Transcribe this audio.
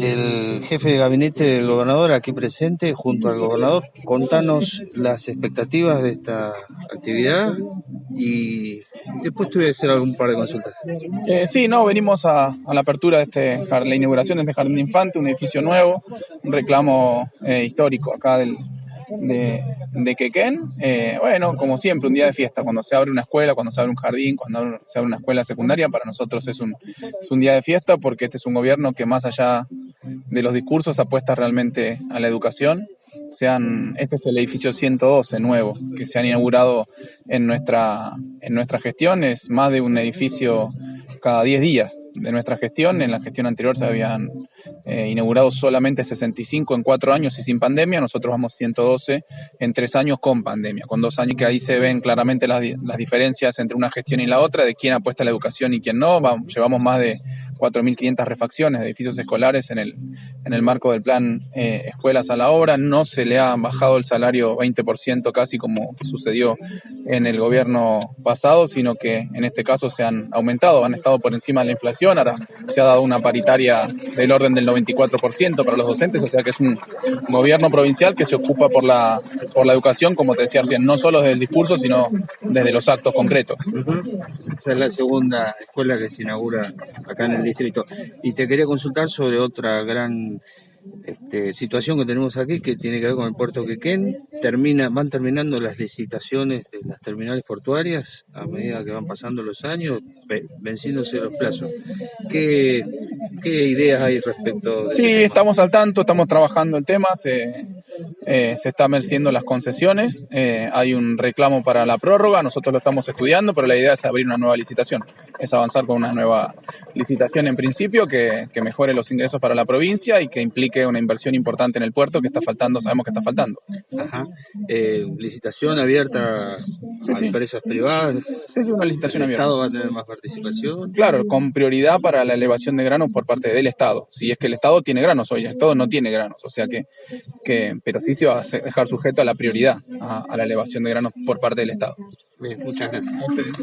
El jefe de gabinete del gobernador aquí presente junto al gobernador, contanos las expectativas de esta actividad y después te voy a hacer algún par de consultas. Eh, sí, no, venimos a, la apertura de este, la inauguración de este jardín de infante, un edificio nuevo, un reclamo eh, histórico acá del, de, de. Eh, bueno, como siempre, un día de fiesta, cuando se abre una escuela, cuando se abre un jardín, cuando se abre una escuela secundaria, para nosotros es un, es un día de fiesta porque este es un gobierno que más allá de los discursos apuesta realmente a la educación. Sean, este es el edificio 112 nuevo que se han inaugurado en nuestra, en nuestra gestión. Es más de un edificio cada 10 días de nuestra gestión. En la gestión anterior se habían eh, inaugurado solamente 65 en cuatro años y sin pandemia. Nosotros vamos 112 en tres años con pandemia, con dos años que ahí se ven claramente las, las diferencias entre una gestión y la otra, de quién apuesta a la educación y quién no. Vamos- llevamos más de 4.500 refacciones de edificios escolares en el, en el marco del plan eh, Escuelas a la Obra. No se le ha bajado el salario 20% casi como sucedió en el gobierno pasado, sino que en este caso se han aumentado, han estado por encima de la inflación. Ahora se ha dado una paritaria del orden del 94% para los docentes, o sea que es un gobierno provincial que se ocupa por la, por la educación, como te decía recién, no solo desde el discurso, sino desde los actos concretos. Esta es la segunda escuela que se inaugura acá en el distrito. Y te quería consultar sobre otra gran este, situación que tenemos aquí que tiene que ver con el puerto Quequén. Termina, van terminando las licitaciones de las terminales portuarias a medida que van pasando los años, ve- venciéndose los plazos. ¿Qué, qué ideas hay respecto de Sí, este estamos al tanto, estamos trabajando el tema, se, eh, se está merciendo las concesiones, eh, hay un reclamo para la prórroga, nosotros lo estamos estudiando, pero la idea es abrir una nueva licitación, es avanzar con una nueva licitación en principio que, que mejore los ingresos para la provincia y que implique una inversión importante en el puerto que está faltando, sabemos que está faltando. Ajá. Eh, licitación abierta Sí, a sí. empresas privadas. Sí, es una licitación ¿El abierta. Estado va a tener más participación? Claro, con prioridad para la elevación de granos por parte del Estado. Si es que el Estado tiene granos hoy, el Estado no tiene granos, o sea que, que pero sí se va a dejar sujeto a la prioridad, a, a la elevación de granos por parte del Estado. Bien, muchas gracias. A ustedes.